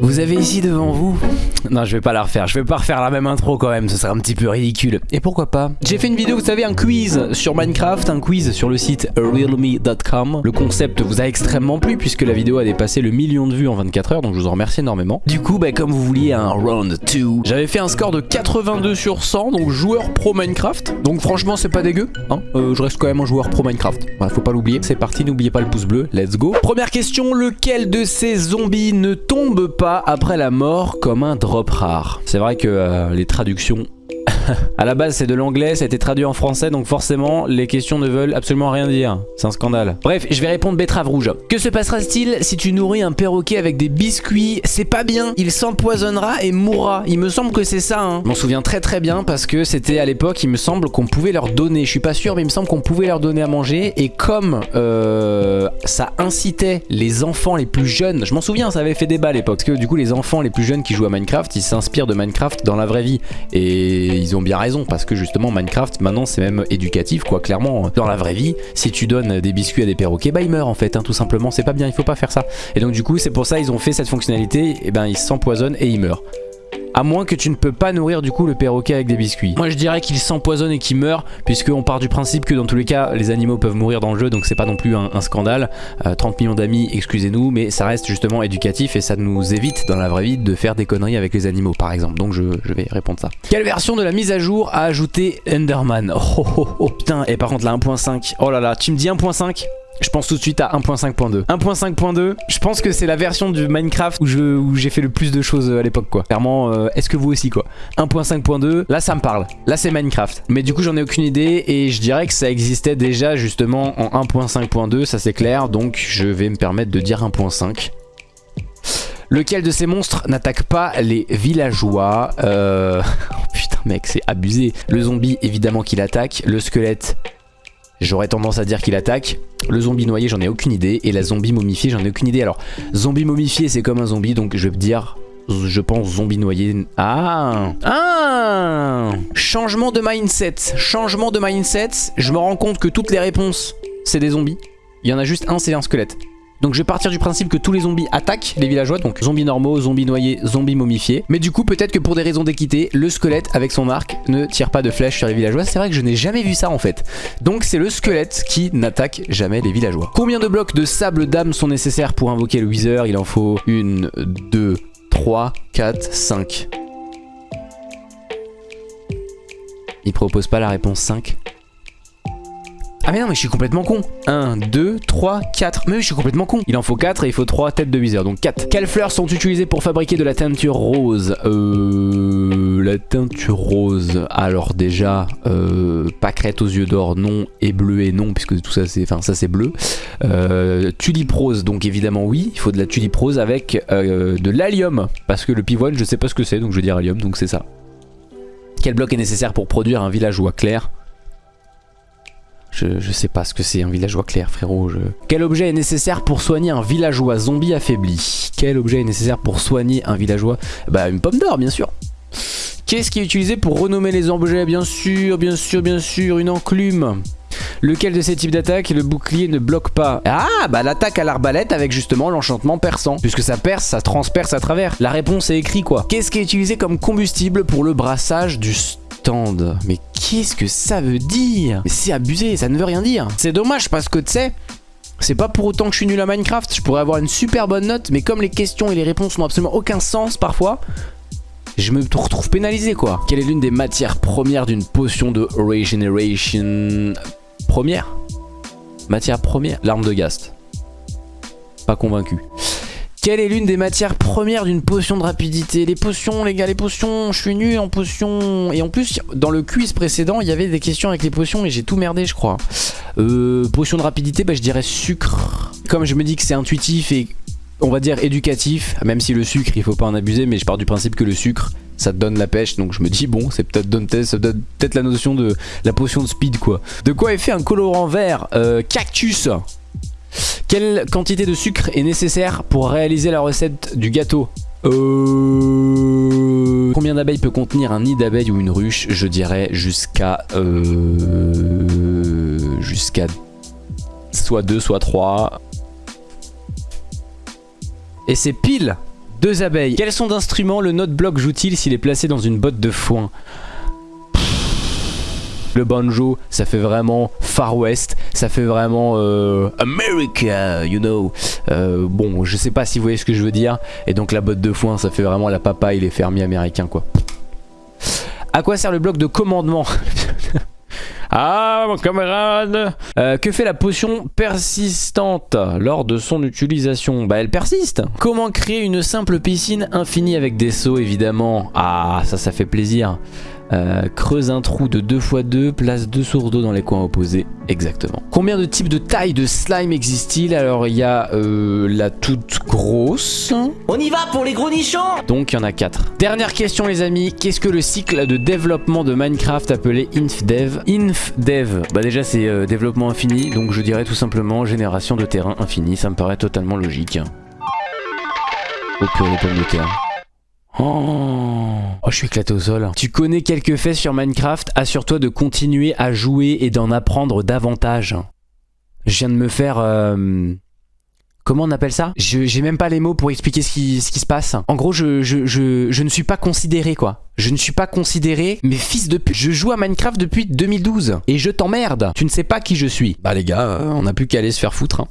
Vous avez ici devant vous... Non, je vais pas la refaire. Je vais pas refaire la même intro quand même. Ce serait un petit peu ridicule. Et pourquoi pas? J'ai fait une vidéo, vous savez, un quiz sur Minecraft. Un quiz sur le site realme.com. Le concept vous a extrêmement plu puisque la vidéo a dépassé le million de vues en 24 heures. Donc je vous en remercie énormément. Du coup, bah, comme vous vouliez un round 2, j'avais fait un score de 82 sur 100. Donc joueur pro Minecraft. Donc franchement, c'est pas dégueu. Hein euh, je reste quand même un joueur pro Minecraft. Voilà, faut pas l'oublier. C'est parti, n'oubliez pas le pouce bleu. Let's go. Première question, lequel de ces zombies ne tombe pas après la mort comme un C'est vrai que euh, les traductions à la base c'est de l'anglais, ça a été traduit en français donc forcément les questions ne veulent absolument rien dire. C'est un scandale. Bref, je vais répondre betterave rouge. Que se passera-t-il si tu nourris un perroquet avec des biscuits? C'est pas bien, il s'empoisonnera et mourra. Il me semble que c'est ça. Hein. Je m'en souviens très très bien parce que c'était à l'époque, il me semble qu'on pouvait leur donner. Je suis pas sûr mais il me semble qu'on pouvait leur donner à manger et comme euh, ça incitait les enfants les plus jeunes, je m'en souviens ça avait fait débat à l'époque parce que du coup les enfants les plus jeunes qui jouent à Minecraft, ils s'inspirent de Minecraft dans la vraie vie et ils ont bien raison parce que justement Minecraft maintenant c'est même éducatif quoi clairement. Dans la vraie vie si tu donnes des biscuits à des perroquets bah ils meurent en fait hein, tout simplement. C'est pas bien il faut pas faire ça. Et donc du coup c'est pour ça ils ont fait cette fonctionnalité et ben ils s'empoisonnent et ils meurent à moins que tu ne peux pas nourrir du coup le perroquet avec des biscuits. Moi je dirais qu'il s'empoisonne et qu'il meurt puisqu'on part du principe que dans tous les cas les animaux peuvent mourir dans le jeu donc c'est pas non plus un, scandale. 30 euh, millions d'amis, excusez-nous, mais ça reste justement éducatif et ça nous évite dans la vraie vie de faire des conneries avec les animaux par exemple. Donc je, vais répondre ça. Quelle version de la mise à jour a ajouté Enderman? Oh, oh, oh, oh putain, et par contre la 1.5, oh là là, tu me dis 1.5 je pense tout de suite à 1.5.2. 1.5.2, je pense que c'est la version du Minecraft où j'ai fait le plus de choses à l'époque quoi. Clairement, euh, est-ce que vous aussi quoi? 1.5.2, là ça me parle. Là c'est Minecraft. Mais du coup j'en ai aucune idée et je dirais que ça existait déjà justement en 1.5.2, ça c'est clair. Donc je vais me permettre de dire 1.5. Lequel de ces monstres n'attaque pas les villageois? Euh... Oh putain mec c'est abusé. Le zombie évidemment qu'il attaque. Le squelette J'aurais tendance à dire qu'il attaque. Le zombie noyé, j'en ai aucune idée. Et la zombie momifiée, j'en ai aucune idée. Alors, zombie momifié, c'est comme un zombie. Donc, je vais dire, je pense, zombie noyé. Ah Ah Changement de mindset. Changement de mindset. Je me rends compte que toutes les réponses, c'est des zombies. Il y en a juste un, c'est un squelette. Donc je vais partir du principe que tous les zombies attaquent les villageois, donc zombies normaux, zombies noyés, zombies momifiés. Mais du coup peut-être que pour des raisons d'équité, le squelette avec son arc ne tire pas de flèches sur les villageois. C'est vrai que je n'ai jamais vu ça en fait. Donc c'est le squelette qui n'attaque jamais les villageois. Combien de blocs de sable d'âme sont nécessaires pour invoquer le Wither Il en faut une, deux, trois, quatre, cinq. Il propose pas la réponse 5 ah mais non mais je suis complètement con. 1, 2, 3, 4 Mais oui je suis complètement con. Il en faut 4 et il faut 3 têtes de Wither Donc 4 Quelles fleurs sont utilisées pour fabriquer de la teinture rose? Euh... La teinture rose. Alors déjà euh, Pâquerette aux yeux d'or non. Et bleuet non puisque tout ça c'est Enfin ça c'est bleu. Euh, rose donc évidemment oui. Il faut de la tulipe rose avec euh, de l'allium. Parce que le pivoine je sais pas ce que c'est donc je vais dire allium donc c'est ça. Quel bloc est nécessaire pour produire un villageois clair? Je, sais pas ce que c'est un villageois clair frérot. Quel objet est nécessaire pour soigner un villageois zombie affaibli? Quel objet est nécessaire pour soigner un villageois? Bah une pomme d'or bien sûr. Qu'est-ce qui est utilisé pour renommer les objets? Bien sûr, bien sûr, bien sûr, une enclume. Lequel de ces types d'attaques le bouclier ne bloque pas? Ah bah l'attaque à l'arbalète avec justement l'enchantement perçant. Puisque ça perce, ça transperce à travers. La réponse est écrite quoi. Qu'est-ce qui est utilisé comme combustible pour le brassage du mais qu'est-ce que ça veut dire? C'est abusé, ça ne veut rien dire. C'est dommage parce que tu sais, c'est pas pour autant que je suis nul à Minecraft. Je pourrais avoir une super bonne note, mais comme les questions et les réponses n'ont absolument aucun sens parfois, je me retrouve pénalisé quoi. Quelle est l'une des matières premières d'une potion de Regeneration Première? Matière première? L'arme de Gast. Pas convaincu. Quelle est l'une des matières premières d'une potion de rapidité? Les potions, les gars, les potions, je suis nul en potions. Et en plus, dans le quiz précédent, il y avait des questions avec les potions et j'ai tout merdé, je crois. Euh, potion de rapidité, bah, je dirais sucre. Comme je me dis que c'est intuitif et on va dire éducatif, même si le sucre, il faut pas en abuser, mais je pars du principe que le sucre, ça te donne la pêche, donc je me dis bon, c'est peut-être peut-être la notion de la potion de speed quoi. De quoi est fait un colorant vert? Euh, Cactus quelle quantité de sucre est nécessaire pour réaliser la recette du gâteau euh... Combien d'abeilles peut contenir un nid d'abeilles ou une ruche Je dirais jusqu'à... Euh... Jusqu'à... Soit 2, soit 3. Et c'est pile Deux abeilles. Quel son d'instrument le note block joue-t-il s'il est placé dans une botte de foin? Le banjo, ça fait vraiment Far West, ça fait vraiment euh, America, you know. Euh, bon, je sais pas si vous voyez ce que je veux dire. Et donc la botte de foin, ça fait vraiment la papaye, les fermiers américains, quoi. À quoi sert le bloc de commandement? Ah mon camarade euh, Que fait la potion persistante lors de son utilisation? Bah elle persiste Comment créer une simple piscine infinie avec des seaux évidemment? Ah ça ça fait plaisir euh, creuse un trou de 2 x 2, place deux sources d'eau dans les coins opposés. Exactement. Combien de types de tailles de slime existent-il Alors il y a euh, la toute grosse. On y va pour les gros nichons Donc il y en a 4. Dernière question les amis. Qu'est-ce que le cycle de développement de Minecraft appelé InfDev? InfDev, bah déjà c'est euh, développement infini. Donc je dirais tout simplement génération de terrain infini. Ça me paraît totalement logique. Oh purée pommes de terre. Oh. Oh, je suis éclaté au sol. Tu connais quelques faits sur Minecraft, assure-toi de continuer à jouer et d'en apprendre davantage. Je viens de me faire... Euh, comment on appelle ça? J'ai même pas les mots pour expliquer ce qui, se passe. En gros, je, je, je, je, ne suis pas considéré, quoi. Je ne suis pas considéré, mais fils de pute, je joue à Minecraft depuis 2012. Et je t'emmerde. Tu ne sais pas qui je suis. Bah les gars, euh, on n'a plus qu'à aller se faire foutre. Hein.